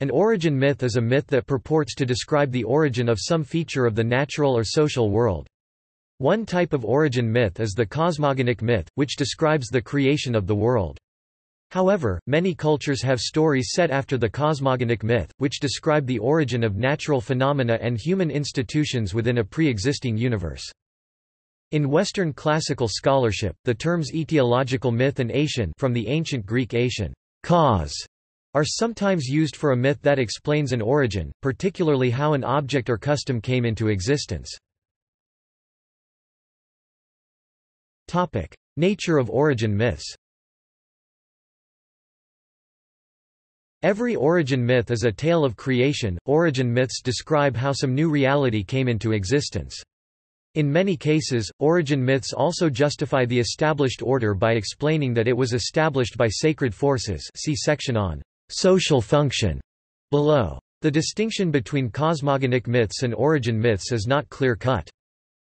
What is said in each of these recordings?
An origin myth is a myth that purports to describe the origin of some feature of the natural or social world. One type of origin myth is the cosmogonic myth, which describes the creation of the world. However, many cultures have stories set after the cosmogonic myth, which describe the origin of natural phenomena and human institutions within a pre-existing universe. In Western classical scholarship, the terms etiological myth and aition from the ancient Greek aition, cause, are sometimes used for a myth that explains an origin, particularly how an object or custom came into existence. Nature of origin myths Every origin myth is a tale of creation. Origin myths describe how some new reality came into existence. In many cases, origin myths also justify the established order by explaining that it was established by sacred forces see section on social function below. The distinction between cosmogonic myths and origin myths is not clear-cut.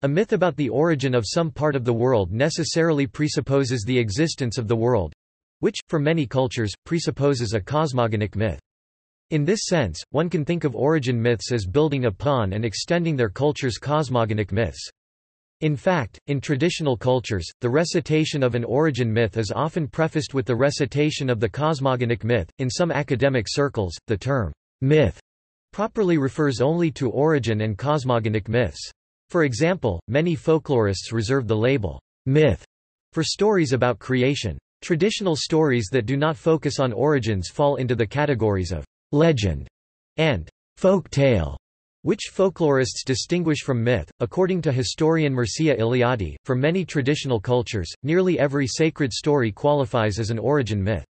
A myth about the origin of some part of the world necessarily presupposes the existence of the world—which, for many cultures, presupposes a cosmogonic myth. In this sense, one can think of origin myths as building upon and extending their culture's cosmogonic myths. In fact, in traditional cultures, the recitation of an origin myth is often prefaced with the recitation of the cosmogonic myth. In some academic circles, the term myth properly refers only to origin and cosmogonic myths. For example, many folklorists reserve the label myth for stories about creation. Traditional stories that do not focus on origins fall into the categories of legend and folk tale which folklorists distinguish from myth. According to historian Mircea Eliade, for many traditional cultures, nearly every sacred story qualifies as an origin myth.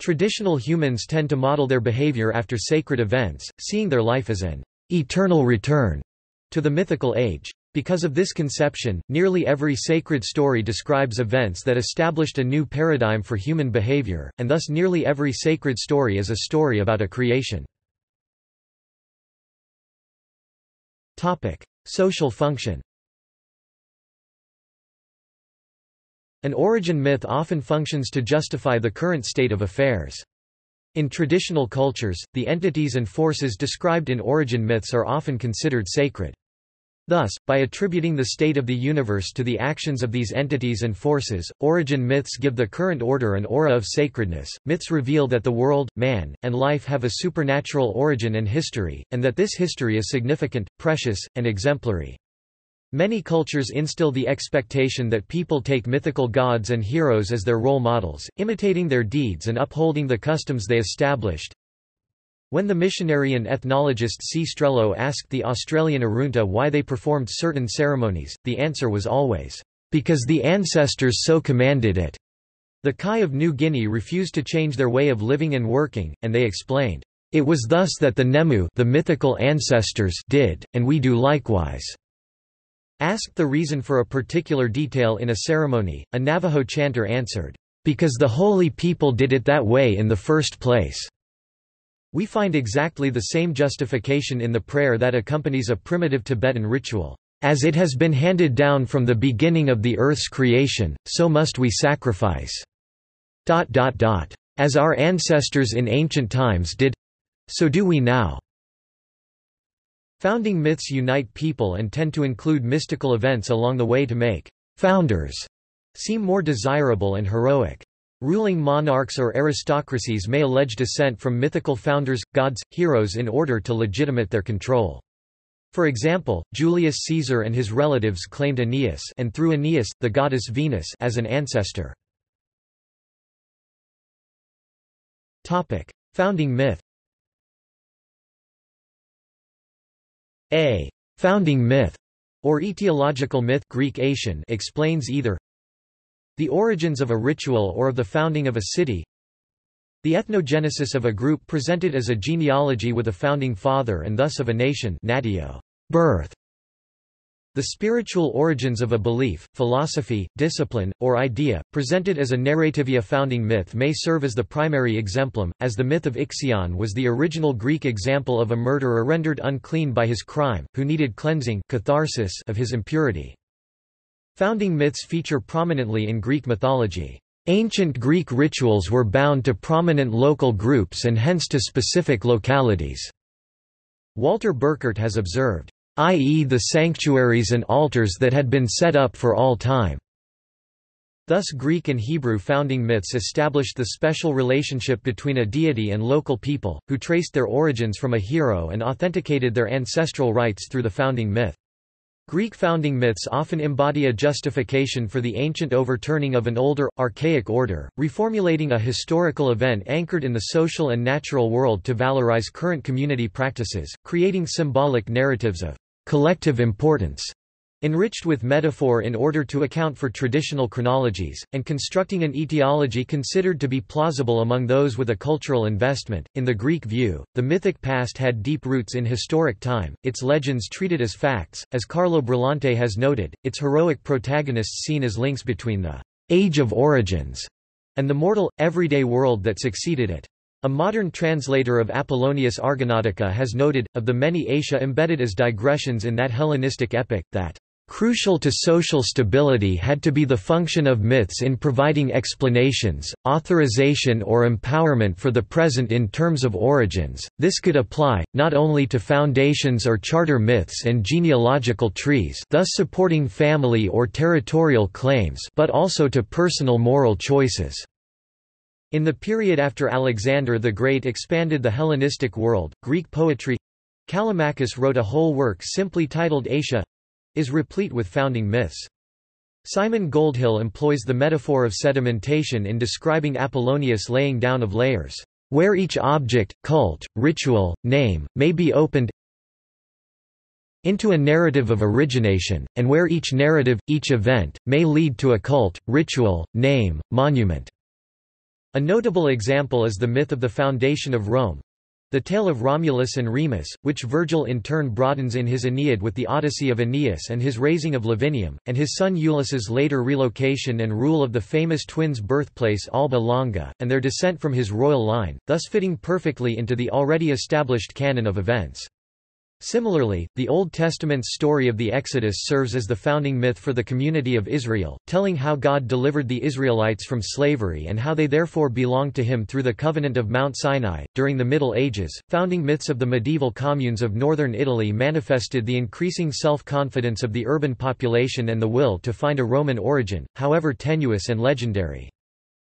Traditional humans tend to model their behavior after sacred events, seeing their life as an eternal return to the mythical age. Because of this conception, nearly every sacred story describes events that established a new paradigm for human behavior, and thus nearly every sacred story is a story about a creation. Topic: Social function. An origin myth often functions to justify the current state of affairs. In traditional cultures, the entities and forces described in origin myths are often considered sacred. Thus, by attributing the state of the universe to the actions of these entities and forces, origin myths give the current order an aura of sacredness. Myths reveal that the world, man, and life have a supernatural origin and history, and that this history is significant, precious, and exemplary. Many cultures instill the expectation that people take mythical gods and heroes as their role models, imitating their deeds and upholding the customs they established. When the missionary and ethnologist C. Strehlow asked the Australian Arunta why they performed certain ceremonies, the answer was always, "...because the ancestors so commanded it." The Kai of New Guinea refused to change their way of living and working, and they explained, "...it was thus that the Nemu the mythical ancestors did, and we do likewise." Asked the reason for a particular detail in a ceremony, a Navajo chanter answered, "...because the holy people did it that way in the first place." We find exactly the same justification in the prayer that accompanies a primitive Tibetan ritual. As it has been handed down from the beginning of the earth's creation, so must we sacrifice. As our ancestors in ancient times did so do we now. Founding myths unite people and tend to include mystical events along the way to make founders seem more desirable and heroic. Ruling monarchs or aristocracies may allege descent from mythical founders, gods, heroes in order to legitimate their control. For example, Julius Caesar and his relatives claimed Aeneas and through Aeneas, the goddess Venus as an ancestor. Founding myth A founding myth or etiological myth Greek explains either the origins of a ritual or of the founding of a city The ethnogenesis of a group presented as a genealogy with a founding father and thus of a nation natio, birth. The spiritual origins of a belief, philosophy, discipline, or idea, presented as a narrativia founding myth may serve as the primary exemplum, as the myth of Ixion was the original Greek example of a murderer rendered unclean by his crime, who needed cleansing catharsis of his impurity. Founding myths feature prominently in Greek mythology. Ancient Greek rituals were bound to prominent local groups and hence to specific localities. Walter Burkert has observed, i.e. the sanctuaries and altars that had been set up for all time. Thus Greek and Hebrew founding myths established the special relationship between a deity and local people, who traced their origins from a hero and authenticated their ancestral rites through the founding myth. Greek founding myths often embody a justification for the ancient overturning of an older, archaic order, reformulating a historical event anchored in the social and natural world to valorize current community practices, creating symbolic narratives of collective importance enriched with metaphor in order to account for traditional chronologies, and constructing an etiology considered to be plausible among those with a cultural investment. In the Greek view, the mythic past had deep roots in historic time, its legends treated as facts, as Carlo Brillante has noted, its heroic protagonists seen as links between the age of origins and the mortal, everyday world that succeeded it. A modern translator of Apollonius Argonautica has noted, of the many aitia embedded as digressions in that Hellenistic epic, that Crucial to social stability had to be the function of myths in providing explanations, authorization or empowerment for the present in terms of origins. This could apply, not only to foundations or charter myths and genealogical trees thus supporting family or territorial claims but also to personal moral choices. In the period after Alexander the Great expanded the Hellenistic world, Greek poetry Callimachus wrote a whole work simply titled Aitia is replete with founding myths. Simon Goldhill employs the metaphor of sedimentation in describing Apollonius laying down of layers, where each object, cult, ritual, name, may be opened into a narrative of origination, and where each narrative, each event, may lead to a cult, ritual, name, monument. A notable example is the myth of the foundation of Rome, the tale of Romulus and Remus, which Virgil in turn broadens in his Aeneid with the Odyssey of Aeneas and his raising of Lavinium, and his son Iulus's later relocation and rule of the famous twins' birthplace Alba Longa, and their descent from his royal line, thus fitting perfectly into the already established canon of events. Similarly, the Old Testament's story of the Exodus serves as the founding myth for the community of Israel, telling how God delivered the Israelites from slavery and how they therefore belonged to him through the covenant of Mount Sinai. During the Middle Ages, founding myths of the medieval communes of northern Italy manifested the increasing self-confidence of the urban population and the will to find a Roman origin, however tenuous and legendary.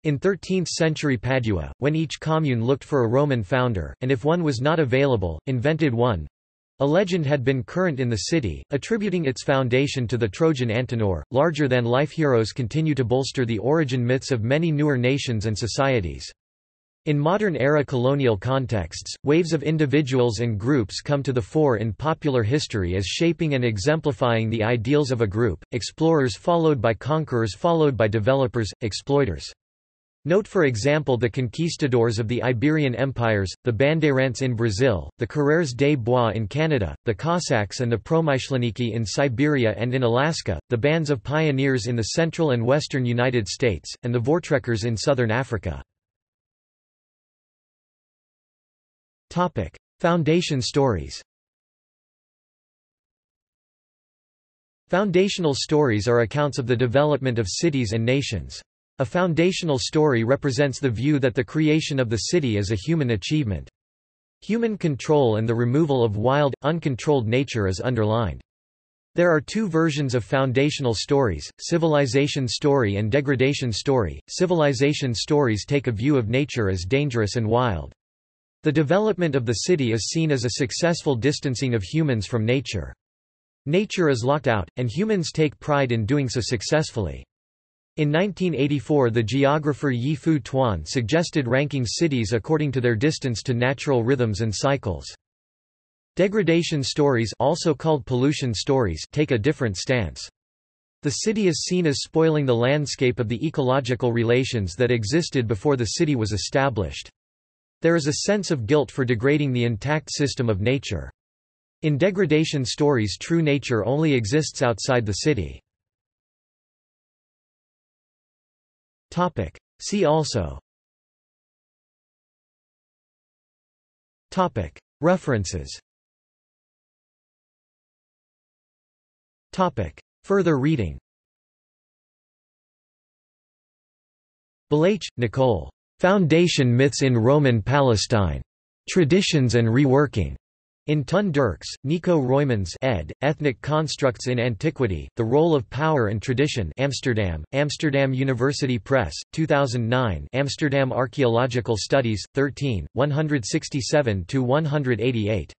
In 13th-century Padua, when each commune looked for a Roman founder, and if one was not available, invented one, a legend had been current in the city, attributing its foundation to the Trojan Antenor. Larger than life heroes continue to bolster the origin myths of many newer nations and societies. In modern-era colonial contexts, waves of individuals and groups come to the fore in popular history as shaping and exemplifying the ideals of a group, explorers followed by conquerors followed by developers, exploiters. Note for example the conquistadors of the Iberian empires, the Bandeirantes in Brazil, the Coureurs des Bois in Canada, the Cossacks and the Promyshlenniki in Siberia and in Alaska, the bands of pioneers in the central and western United States, and the Voortrekkers in southern Africa. Foundation stories Foundational stories are accounts of the development of cities and nations. A foundational story represents the view that the creation of the city is a human achievement. Human control and the removal of wild, uncontrolled nature is underlined. There are two versions of foundational stories, civilization story and degradation story. Civilization stories take a view of nature as dangerous and wild. The development of the city is seen as a successful distancing of humans from nature. Nature is locked out, and humans take pride in doing so successfully. In 1984 the geographer Yi Fu Tuan suggested ranking cities according to their distance to natural rhythms and cycles. Degradation stories also called pollution stories take a different stance. The city is seen as spoiling the landscape of the ecological relations that existed before the city was established. There is a sense of guilt for degrading the intact system of nature. In degradation stories true nature only exists outside the city. Topic. See also Topic. References Topic. Further reading Belayche, Nicole. Foundation Myths in Roman Palestine. Traditions and Reworking. In Ton Derks, Nico Roymans ed., Ethnic Constructs in Antiquity, The Role of Power and Tradition Amsterdam, Amsterdam University Press, 2009 Amsterdam Archaeological Studies, 13, 167–188.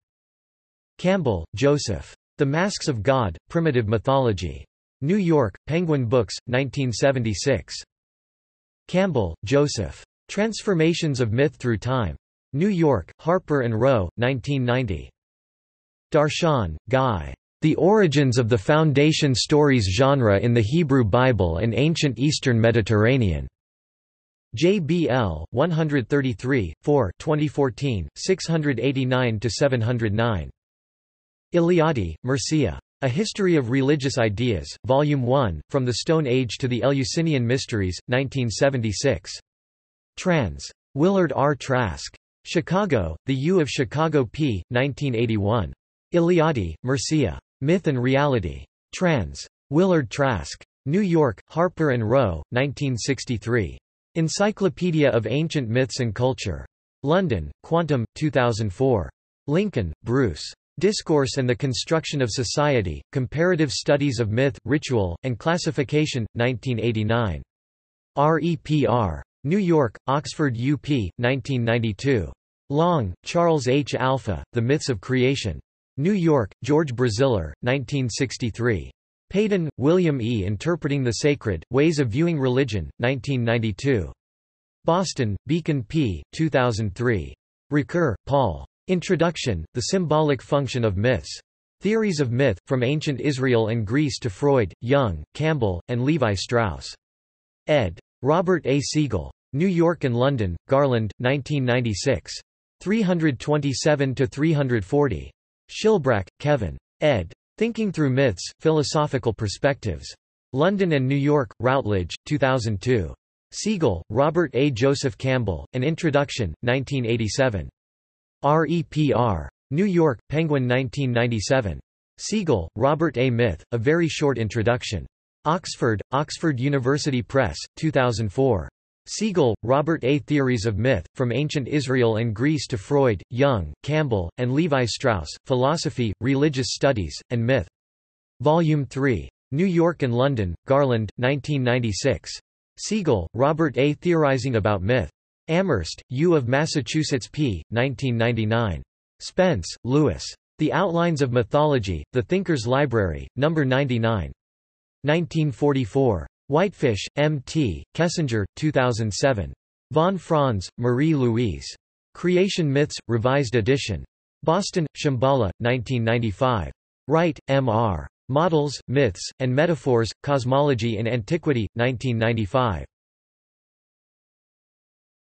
Campbell, Joseph. The Masks of God, Primitive Mythology. New York, Penguin Books, 1976. Campbell, Joseph. Transformations of Myth Through Time. New York, Harper & Row, 1990. Darshan, Guy. The Origins of the Foundation Stories Genre in the Hebrew Bible and Ancient Eastern Mediterranean. JBL, 133, 4 2014, 689–709. Eliade, Mircea. A History of Religious Ideas, Volume 1, From the Stone Age to the Eleusinian Mysteries, 1976. Trans. Willard R. Trask. Chicago, The U of Chicago p. 1981. Eliade, Mircea. Myth and Reality. Trans. Willard Trask. New York, Harper & Row, 1963. Encyclopedia of Ancient Myths and Culture. London, Quantum, 2004. Lincoln, Bruce. Discourse and the Construction of Society, Comparative Studies of Myth, Ritual, and Classification, 1989. REPR. New York, Oxford UP, 1992. Long, Charles H. Alpha, The Myths of Creation. New York, George Braziller, 1963. Paden, William E. Interpreting the Sacred, Ways of Viewing Religion, 1992. Boston, Beacon P. 2003. Ricoeur, Paul. Introduction, The Symbolic Function of Myths. Theories of Myth, From Ancient Israel and Greece to Freud, Jung, Campbell, and Levi Strauss. Ed. Robert A. Segal. New York and London, Garland, 1996. 327–340. Schilbrack, Kevin. ed. Thinking Through Myths, Philosophical Perspectives. London and New York, Routledge, 2002. Segal, Robert A. Joseph Campbell, An Introduction, 1987. REPR. New York, Penguin 1997. Segal, Robert A. Myth, A Very Short Introduction. Oxford, Oxford University Press, 2004. Segal, Robert A. Theories of Myth, From Ancient Israel and Greece to Freud, Jung, Campbell, and Levi Strauss, Philosophy, Religious Studies, and Myth. Volume 3. New York and London, Garland, 1996. Segal, Robert A. Theorizing about Myth. Amherst, U of Massachusetts p. 1999. Spence, Lewis. The Outlines of Mythology, The Thinker's Library, No. 99. 1944. Whitefish, M. T., Kessinger, 2007. Von Franz, Marie-Louise. Creation Myths, Revised Edition. Boston, Shambhala, 1995. Wright, M. R. Models, Myths, and Metaphors, Cosmology in Antiquity, 1995.